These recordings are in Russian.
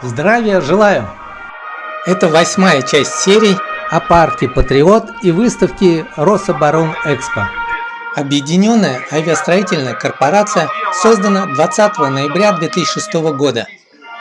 Здравия желаю! Это восьмая часть серий о парке Патриот и выставке Рособоронэкспо. Объединенная авиастроительная корпорация создана 20 ноября 2006 года.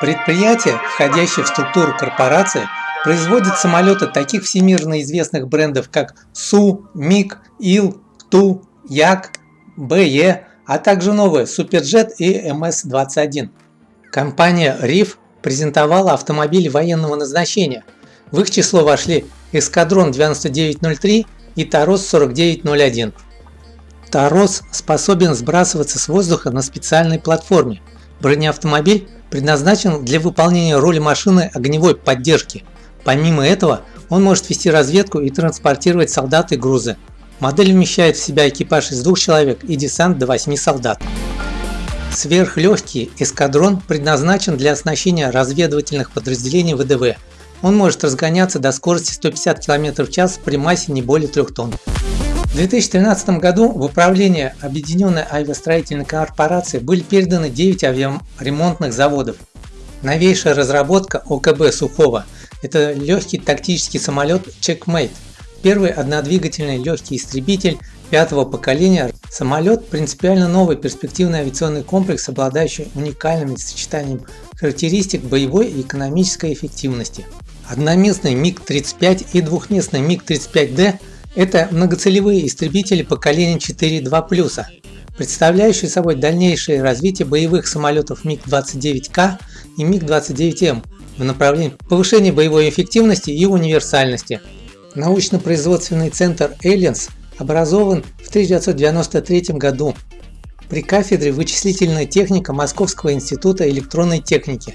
Предприятие, входящее в структуру корпорации, производит самолеты таких всемирно известных брендов, как Су, МиГ, Ил, Ту, Як, БЕ, а также новые Суперджет и МС-21. Компания RIF презентовала автомобили военного назначения. В их число вошли Эскадрон 9903 и Тарос 4901. Тарос способен сбрасываться с воздуха на специальной платформе. Бронеавтомобиль предназначен для выполнения роли машины огневой поддержки. Помимо этого, он может вести разведку и транспортировать солдат и грузы. Модель вмещает в себя экипаж из двух человек и десант до 8 солдат. Сверхлегкий эскадрон предназначен для оснащения разведывательных подразделений ВДВ. Он может разгоняться до скорости 150 км в час при массе не более 3 тонн. В 2013 году в управление Объединенной авиастроительной корпорации были переданы 9 авиаремонтных заводов. Новейшая разработка ОКБ Сухого – это легкий тактический самолет Checkmate, первый однодвигательный легкий истребитель пятого поколения. Самолет – принципиально новый перспективный авиационный комплекс, обладающий уникальным сочетанием характеристик боевой и экономической эффективности. Одноместный МиГ-35 и двухместный МиГ-35D – это многоцелевые истребители поколения 4.2+, представляющие собой дальнейшее развитие боевых самолетов МиГ-29К и МиГ-29М в направлении повышения боевой эффективности и универсальности. Научно-производственный центр Aliens образован в 1993 году при кафедре вычислительная техника Московского института электронной техники.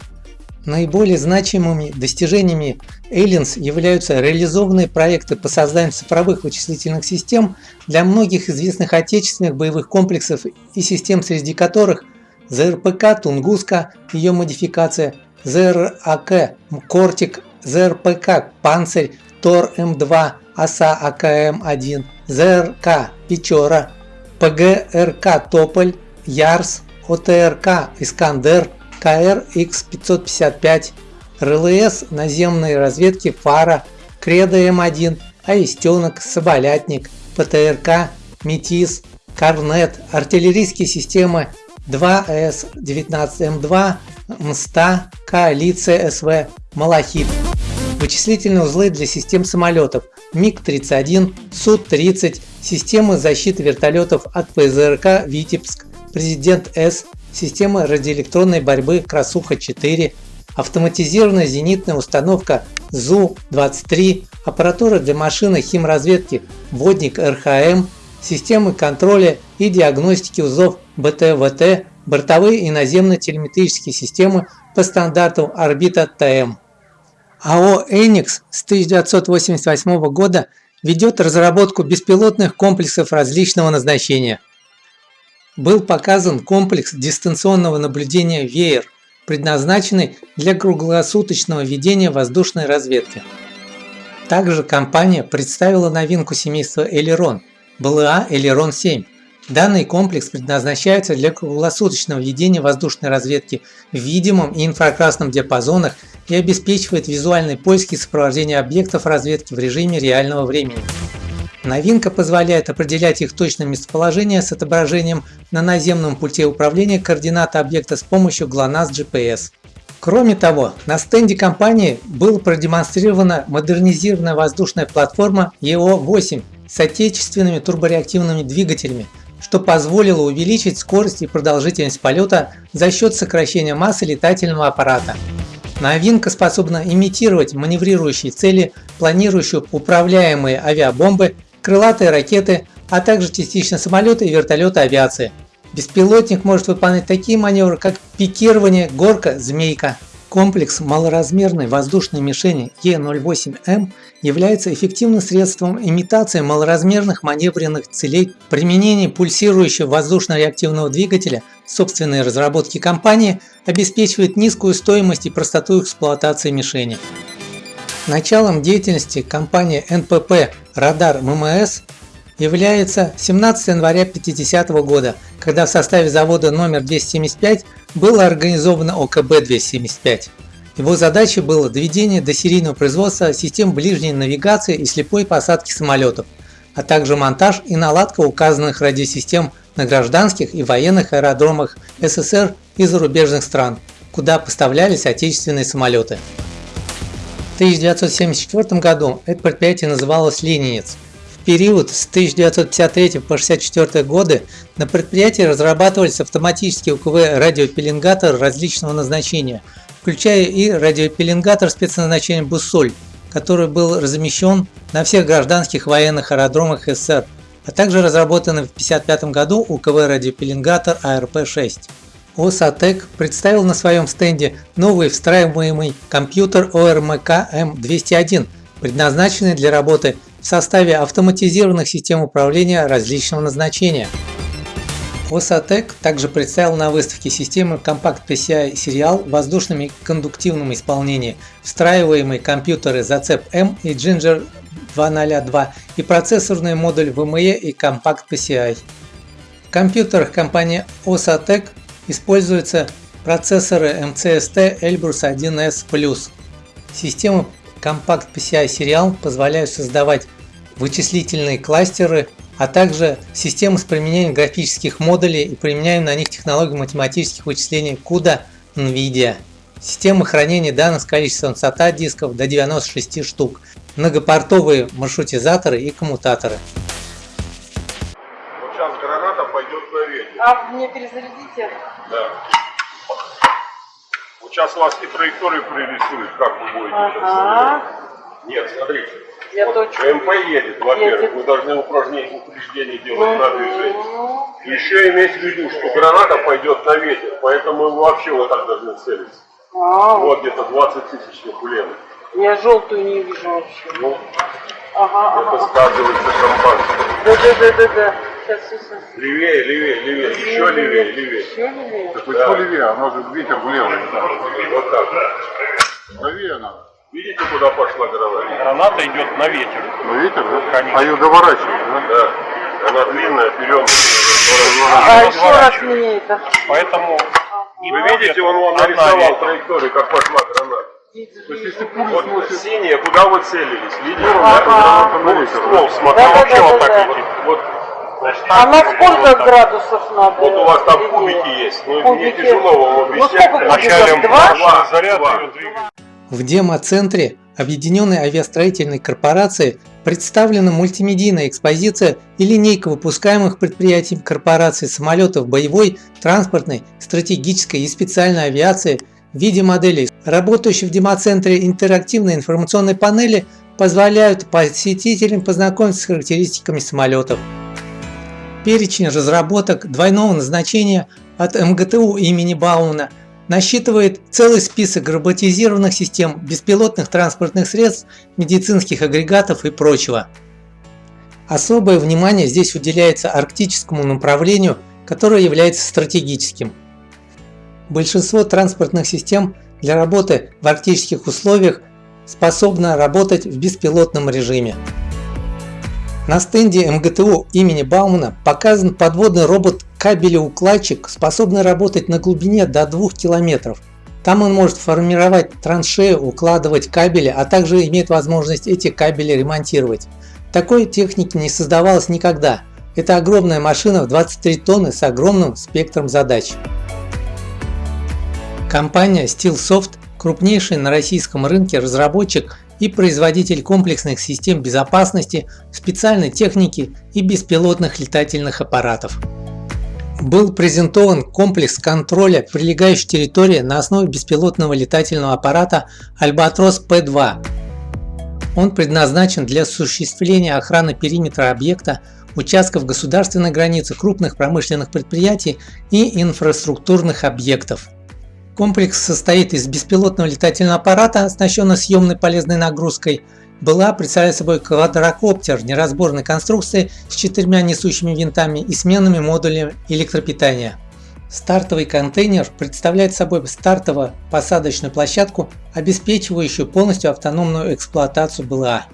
Наиболее значимыми достижениями Aliens являются реализованные проекты по созданию цифровых вычислительных систем для многих известных отечественных боевых комплексов и систем, среди которых ЗРПК «Тунгуска», ее модификация, ЗРАК «Кортик», ЗРПК «Панцирь», ТОР-М2, ОСА АКМ-1, ЗРК «Печора», ПГРК «Тополь», ЯРС, ОТРК «Искандер», КР-Х555, РЛС наземной разведки «Фара», Кредо М1, Аистенок, Соболятник, ПТРК, Метис, Корнет, артиллерийские системы 2С-19М2, МСТА, Коалиция СВ, Малахит. Вычислительные узлы для систем самолетов МиГ-31, Су-30, системы защиты вертолетов от ПЗРК «Витебск», Президент С, система радиоэлектронной борьбы Красуха-4, автоматизированная зенитная установка ЗУ-23, аппаратура для машины химразведки Водник РХМ, системы контроля и диагностики узлов БТВТ, бортовые и наземные телеметрические системы по стандарту Орбита ТМ. АО «Эникс» с 1988 года ведет разработку беспилотных комплексов различного назначения. Был показан комплекс дистанционного наблюдения «Веер», предназначенный для круглосуточного ведения воздушной разведки. Также компания представила новинку семейства Элерон – БЛА Элерон 7. Данный комплекс предназначается для круглосуточного ведения воздушной разведки в видимом и инфракрасном диапазонах и обеспечивает визуальный поиск и сопровождение объектов разведки в режиме реального времени. Новинка позволяет определять их точное местоположение с отображением на наземном пульте управления координаты объекта с помощью GLONASS GPS. Кроме того, на стенде компании была продемонстрирована модернизированная воздушная платформа EO-8 с отечественными турбореактивными двигателями, что позволило увеличить скорость и продолжительность полета за счет сокращения массы летательного аппарата. Новинка способна имитировать маневрирующие цели, планирующие управляемые авиабомбы, крылатые ракеты, а также частично самолеты и вертолеты авиации. Беспилотник может выполнять такие маневры, как пикирование, горка, змейка. Комплекс малоразмерной воздушной мишени Е-08М является эффективным средством имитации малоразмерных маневренных целей. Применение пульсирующего воздушно-реактивного двигателя собственной разработки компании обеспечивает низкую стоимость и простоту эксплуатации мишени. Началом деятельности компании НПП «Радар ММС» является 17 января 50 года, когда в составе завода номер 275 было организовано ОКБ-275. Его задачей было доведение до серийного производства систем ближней навигации и слепой посадки самолетов, а также монтаж и наладка указанных радиосистем на гражданских и военных аэродромах СССР и зарубежных стран, куда поставлялись отечественные самолеты. В 1974 году это предприятие называлось «Ленинец». Период с 1953 по 1964 годы на предприятии разрабатывались автоматические УКВ радиопеленгаторы различного назначения, включая и радиопеленгатор спецназначения «Буссоль», который был размещен на всех гражданских военных аэродромах СССР, а также разработанный в 1955 году УКВ радиопеленгатор АРП-6. ОСАТЕК представил на своем стенде новый встраиваемый компьютер ОРМК М201, предназначенный для работы в составе автоматизированных систем управления различного назначения. ОСАТЕК также представил на выставке системы Compact PCI Serial в воздушном и встраиваемые компьютеры Зацеп M и Ginger 202 и процессорный модуль VME и Compact PCI. В компьютерах компании OSATEC используются процессоры MCST Elbrus 1S+. Системы Compact PCI Serial позволяют создавать вычислительные кластеры, а также системы с применением графических модулей и применяем на них технологию математических вычислений CUDA NVIDIA. Системы хранения данных с количеством SATA дисков до 96 штук, многопортовые маршрутизаторы и коммутаторы. Вот сейчас граната пойдет на ветер. А мне перезарядите? Да. Сейчас вас и траекторию прорисует, как вы будете Ага. Нет, смотрите. Я вот точно. МП едет, во-первых, вы должны упражнение, упреждение делать на движение. Еще иметь в виду, что граната пойдет на ветер, поэтому вы вообще вот так должны целиться. а, Вот где-то 20 тысяч кулемов. Я желтую не вижу вообще. Ну, Ага, это ага. сказывается шампанское. Да, да, да, да, да. Сейчас, сейчас, сейчас. Левее, левее, левее, еще левее, левее. Еще левее? Так почему левее? Оно же ветер влево. Вот так. Правее надо. Видите, куда пошла граната? Граната идет на ветер. На ветер, да? Конечно. А ее доворачивать, да? Да. Она длинная, вперед. А еще раз мне это. Поэтому и Вы видите, он вам нарисовал траекторию, как пошла граната. То есть если пулю Вот сносит синяя, куда вы целились? Видите? Ага. граната на Ну, ствол, да? смотри, Да, да, вообще да, вот да, так да. летит. Вот, значит, А на сколько градусов надо? вот у вас там кубики есть. Ну, мне Кубики. тяжело вам Ну, объяснять. сколько Вначале кубиков? Два? Два. заряд. В демо-центре Объединенной авиастроительной корпорации представлена мультимедийная экспозиция и линейка выпускаемых предприятием корпорации самолетов боевой, транспортной, стратегической и специальной авиации в виде моделей. Работающие в демо-центре интерактивные информационные панели позволяют посетителям познакомиться с характеристиками самолетов. Перечень разработок двойного назначения от МГТУ имени Баумана насчитывает целый список роботизированных систем, беспилотных транспортных средств, медицинских агрегатов и прочего. Особое внимание здесь уделяется арктическому направлению, которое является стратегическим. Большинство транспортных систем для работы в арктических условиях способно работать в беспилотном режиме. На стенде МГТУ имени Баумана показан подводный робот кабелеукладчик, способный работать на глубине до 2 километров. Там он может формировать траншею, укладывать кабели, а также имеет возможность эти кабели ремонтировать. Такой техники не создавалось никогда. Это огромная машина в 23 тонны с огромным спектром задач. Компания Steelsoft – крупнейший на российском рынке разработчик и производитель комплексных систем безопасности, специальной техники и беспилотных летательных аппаратов. Был презентован комплекс контроля прилегающей территории на основе беспилотного летательного аппарата Albatros P2. Он предназначен для осуществления охраны периметра объекта, участков государственной границы, крупных промышленных предприятий и инфраструктурных объектов. Комплекс состоит из беспилотного летательного аппарата, оснащенного съемной полезной нагрузкой. Была представляет собой квадрокоптер неразборной конструкции с четырьмя несущими винтами и сменными модулями электропитания. Стартовый контейнер представляет собой стартово-посадочную площадку, обеспечивающую полностью автономную эксплуатацию БЛА.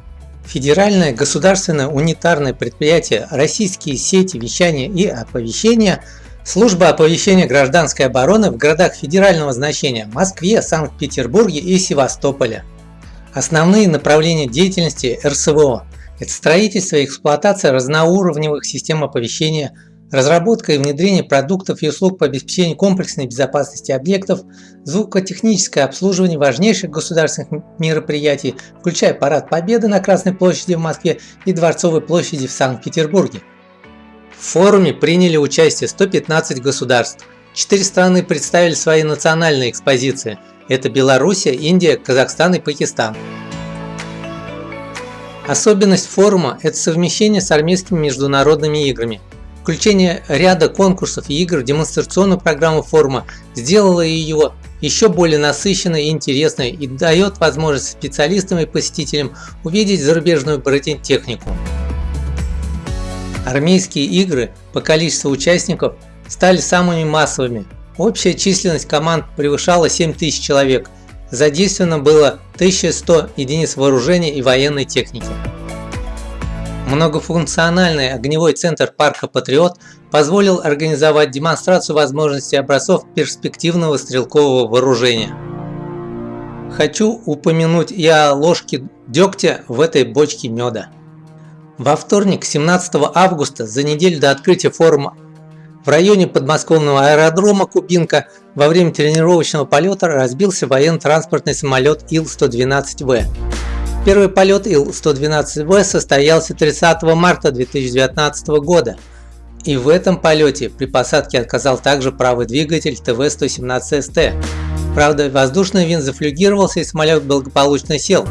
Федеральное государственное унитарное предприятие «Российские сети вещания и оповещения» Служба оповещения гражданской обороны в городах федерального значения Москве, Санкт-Петербурге и Севастополе. Основные направления деятельности РСВО – это строительство и эксплуатация разноуровневых систем оповещения, разработка и внедрение продуктов и услуг по обеспечению комплексной безопасности объектов, звукотехническое обслуживание важнейших государственных мероприятий, включая Парад Победы на Красной площади в Москве и Дворцовой площади в Санкт-Петербурге. В форуме приняли участие 115 государств. Четыре страны представили свои национальные экспозиции. Это Белоруссия, Индия, Казахстан и Пакистан. Особенность форума – это совмещение с армейскими международными играми. Включение ряда конкурсов и игр в демонстрационную программу форума сделало ее еще более насыщенной и интересной и дает возможность специалистам и посетителям увидеть зарубежную бронетехнику. Армейские игры по количеству участников стали самыми массовыми. Общая численность команд превышала 7000 человек. Задействовано было 1100 единиц вооружения и военной техники. Многофункциональный огневой центр парка Патриот позволил организовать демонстрацию возможностей образцов перспективного стрелкового вооружения. Хочу упомянуть и о ложке дегтя в этой бочке меда. Во вторник, 17 августа, за неделю до открытия форума в районе подмосковного аэродрома Кубинка во время тренировочного полета разбился военно-транспортный самолет Ил-112В. Первый полет Ил-112В состоялся 30 марта 2019 года. И в этом полете при посадке отказал также правый двигатель ТВ-117СТ. Правда, воздушный винт зафлюгировался и самолет благополучно сел.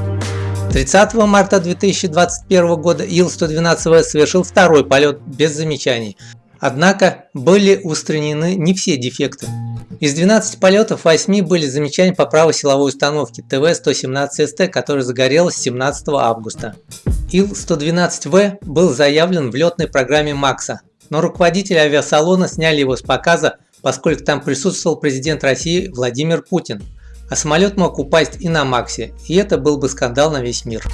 30 марта 2021 года Ил-112В совершил второй полет без замечаний. Однако были устранены не все дефекты. Из 12 полетов 8 были замечания по правой силовой установке ТВ-117СТ, которая загорелась 17 августа. Ил-112В был заявлен в летной программе МАКСа, но руководители авиасалона сняли его с показа, поскольку там присутствовал президент России Владимир Путин а самолет мог упасть и на Максе, и это был бы скандал на весь мир.